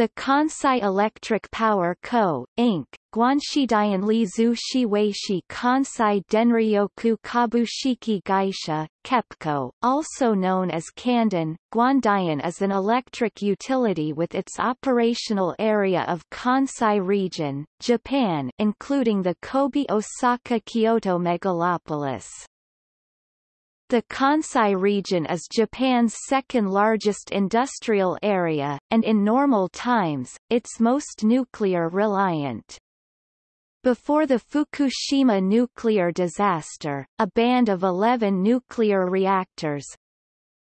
The Kansai Electric Power Co., Inc., Guanshidian Li Zhu Shiweishi Kansai Denryoku Kabushiki Gaisha, KEPCO, also known as Kanden, Guandian is an electric utility with its operational area of Kansai region, Japan including the Kobe-Osaka-Kyoto megalopolis. The Kansai region is Japan's second-largest industrial area, and in normal times, its most nuclear-reliant. Before the Fukushima nuclear disaster, a band of 11 nuclear reactors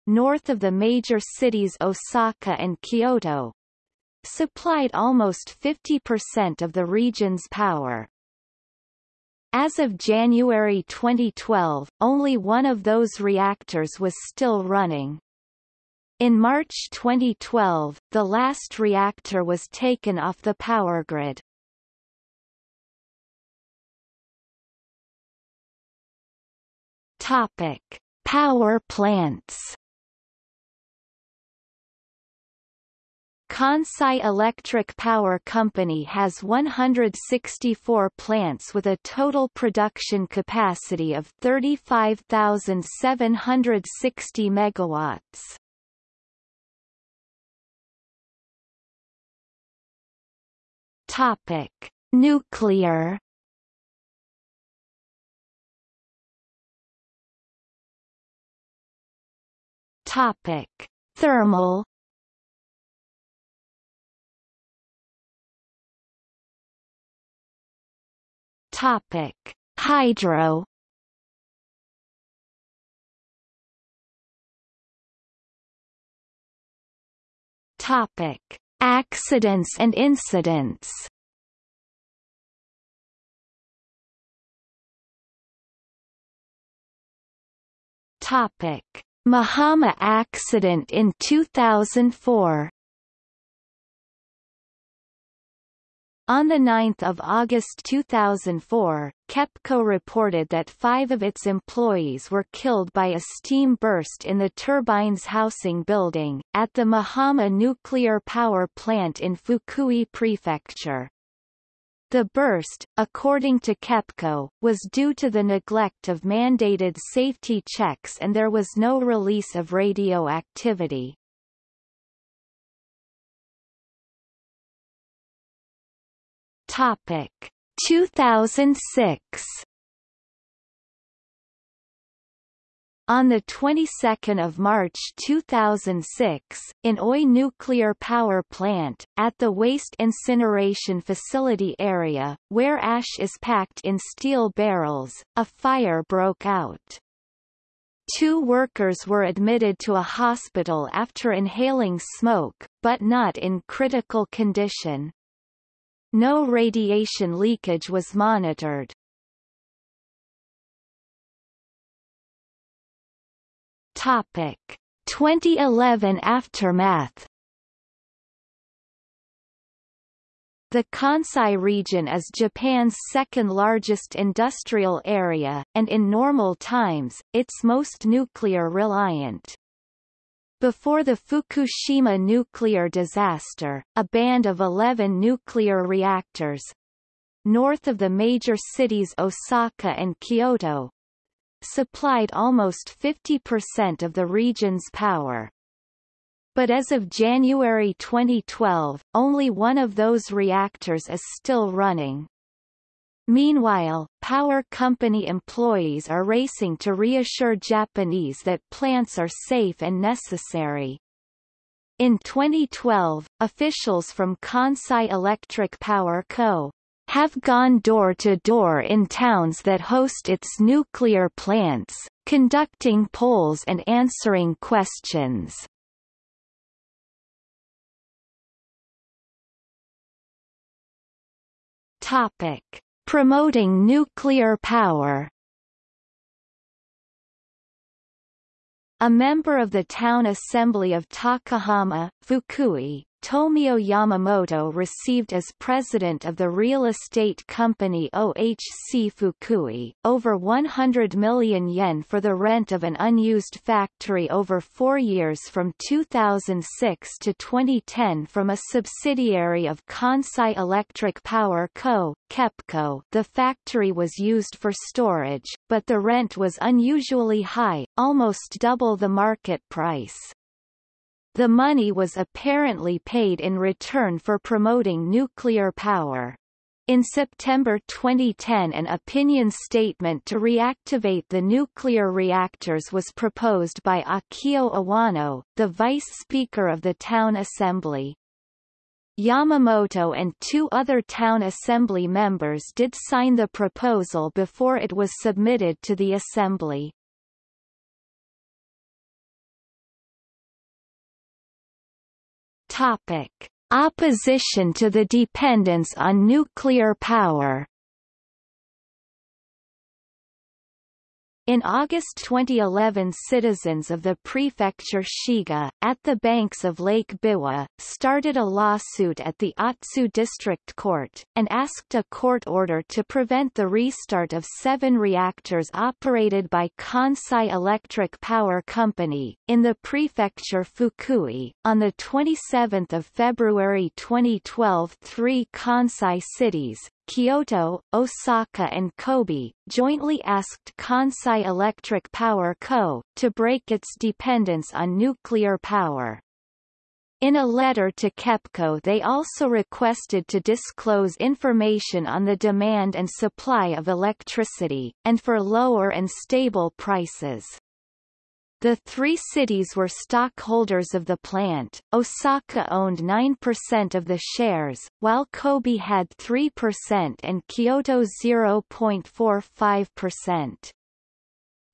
north of the major cities Osaka and Kyoto supplied almost 50% of the region's power. As of January 2012, only one of those reactors was still running. In March 2012, the last reactor was taken off the power grid. Topic: Power plants. Kansai Electric Power Company has 164 plants with a total production capacity of 35,760 megawatts. Topic: Nuclear Topic: Thermal Topic: Hydro. Topic: Accidents and incidents. Topic: Mihama accident in 2004 On 9 August 2004, KEPCO reported that five of its employees were killed by a steam burst in the turbine's housing building, at the Mihama nuclear power plant in Fukui Prefecture. The burst, according to KEPCO, was due to the neglect of mandated safety checks and there was no release of radioactivity. Topic 2006 On the 22nd of March 2006, in Oi Nuclear Power Plant, at the waste incineration facility area, where ash is packed in steel barrels, a fire broke out. Two workers were admitted to a hospital after inhaling smoke, but not in critical condition. No radiation leakage was monitored. Topic 2011 aftermath The Kansai region is Japan's second-largest industrial area, and in normal times, its most nuclear-reliant. Before the Fukushima nuclear disaster, a band of 11 nuclear reactors north of the major cities Osaka and Kyoto supplied almost 50% of the region's power. But as of January 2012, only one of those reactors is still running. Meanwhile, power company employees are racing to reassure Japanese that plants are safe and necessary. In 2012, officials from Kansai Electric Power Co. have gone door to door in towns that host its nuclear plants, conducting polls and answering questions. Topic Promoting nuclear power. A member of the town assembly of Takahama, Fukui, Tomio Yamamoto received as president of the real estate company OHC Fukui, over 100 million yen for the rent of an unused factory over four years from 2006 to 2010 from a subsidiary of Kansai Electric Power Co., KEPCO. The factory was used for storage, but the rent was unusually high, almost double the market price. The money was apparently paid in return for promoting nuclear power. In September 2010 an opinion statement to reactivate the nuclear reactors was proposed by Akio Iwano, the vice speaker of the town assembly. Yamamoto and two other town assembly members did sign the proposal before it was submitted to the assembly. Topic. Opposition to the dependence on nuclear power In August 2011 citizens of the prefecture Shiga, at the banks of Lake Biwa, started a lawsuit at the Otsu District Court, and asked a court order to prevent the restart of seven reactors operated by Kansai Electric Power Company, in the prefecture Fukui. On 27 February 2012 three Kansai cities, Kyoto, Osaka and Kobe, jointly asked Kansai Electric Power Co., to break its dependence on nuclear power. In a letter to KEPCO they also requested to disclose information on the demand and supply of electricity, and for lower and stable prices. The three cities were stockholders of the plant. Osaka owned 9% of the shares, while Kobe had 3% and Kyoto 0.45%.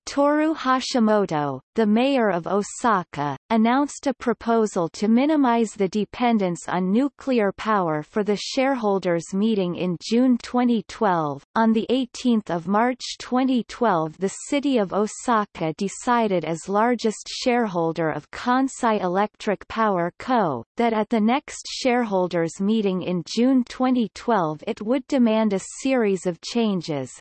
Toru Hashimoto, the mayor of Osaka, announced a proposal to minimize the dependence on nuclear power for the shareholders meeting in June 2012. On the 18th of March 2012 the city of Osaka decided as largest shareholder of Kansai Electric Power Co., that at the next shareholders meeting in June 2012 it would demand a series of changes,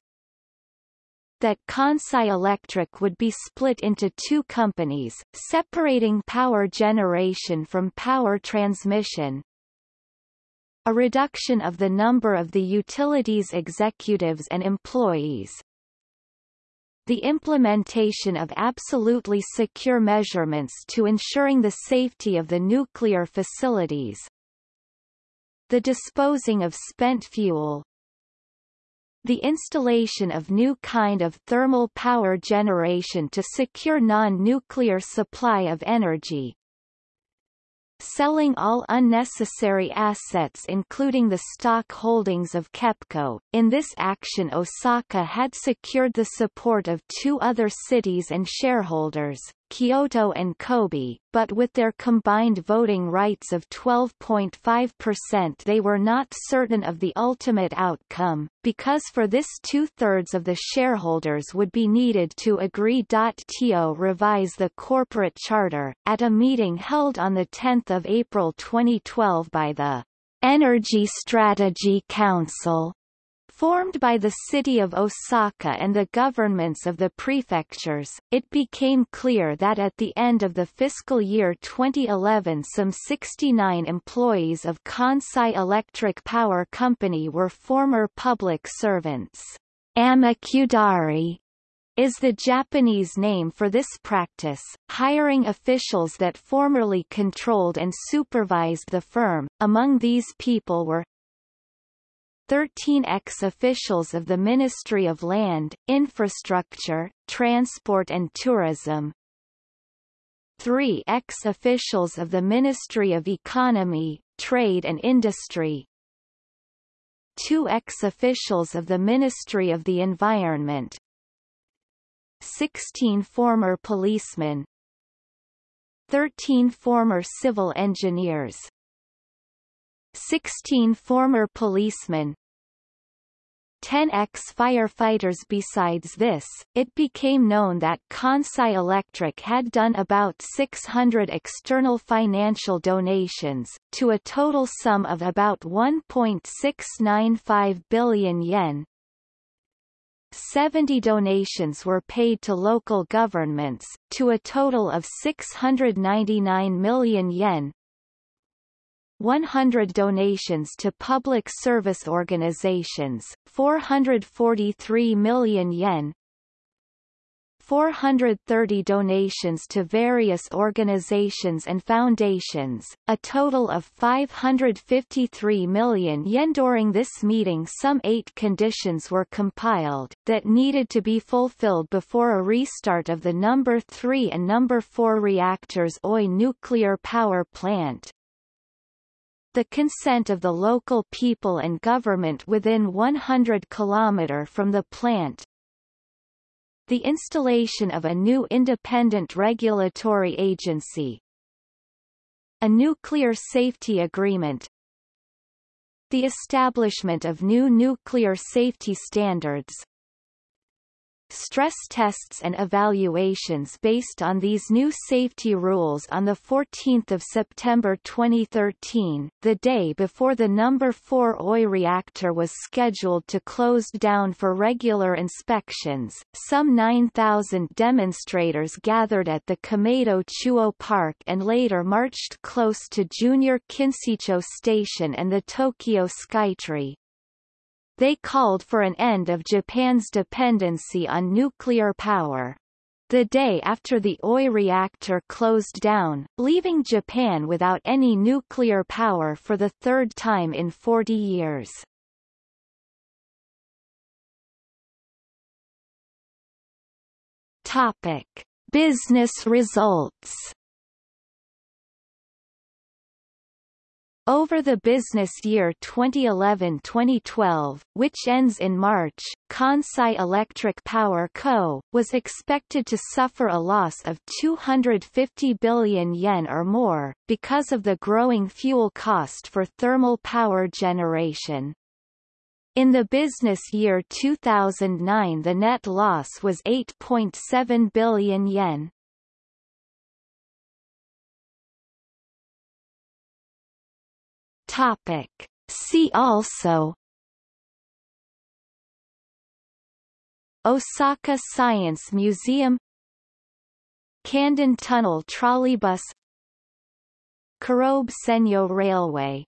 that Kansai Electric would be split into two companies, separating power generation from power transmission, a reduction of the number of the utilities executives and employees, the implementation of absolutely secure measurements to ensuring the safety of the nuclear facilities, the disposing of spent fuel, the installation of new kind of thermal power generation to secure non-nuclear supply of energy, selling all unnecessary assets including the stock holdings of KEPCO. In this action Osaka had secured the support of two other cities and shareholders, Kyoto and Kobe, but with their combined voting rights of 12.5% they were not certain of the ultimate outcome, because for this two-thirds of the shareholders would be needed to agree. To revise the corporate charter, at a meeting held on 10 April 2012 by the Energy Strategy Council, Formed by the city of Osaka and the governments of the prefectures, it became clear that at the end of the fiscal year 2011 some 69 employees of Kansai Electric Power Company were former public servants. Amakudari is the Japanese name for this practice, hiring officials that formerly controlled and supervised the firm. Among these people were 13 ex-officials of the Ministry of Land, Infrastructure, Transport and Tourism, three ex-officials of the Ministry of Economy, Trade and Industry, two ex-officials of the Ministry of the Environment, 16 former policemen, 13 former civil engineers, 16 former policemen. 10 ex-firefighters Besides this, it became known that Kansai Electric had done about 600 external financial donations, to a total sum of about 1.695 billion yen, 70 donations were paid to local governments, to a total of 699 million yen, 100 donations to public service organizations, 443 million yen, 430 donations to various organizations and foundations, a total of 553 million yen. During this meeting some eight conditions were compiled, that needed to be fulfilled before a restart of the number 3 and number 4 reactors Oi nuclear power plant, the consent of the local people and government within 100 km from the plant, the installation of a new independent regulatory agency, a nuclear safety agreement, the establishment of new nuclear safety standards, stress tests and evaluations based on these new safety rules on 14 September 2013, the day before the number 4 OI reactor was scheduled to close down for regular inspections. Some 9,000 demonstrators gathered at the Kameido Chuo Park and later marched close to Junior Kinshicho Station and the Tokyo Skytree. They called for an end of Japan's dependency on nuclear power. The day after the OI reactor closed down, leaving Japan without any nuclear power for the third time in 40 years. Topic. Business results Over the business year 2011-2012, which ends in March, Kansai Electric Power Co., was expected to suffer a loss of 250 billion yen or more, because of the growing fuel cost for thermal power generation. In the business year 2009 the net loss was 8.7 billion yen. Topic. See also Osaka Science Museum Kanden Tunnel Trolleybus Kurobe Senyo Railway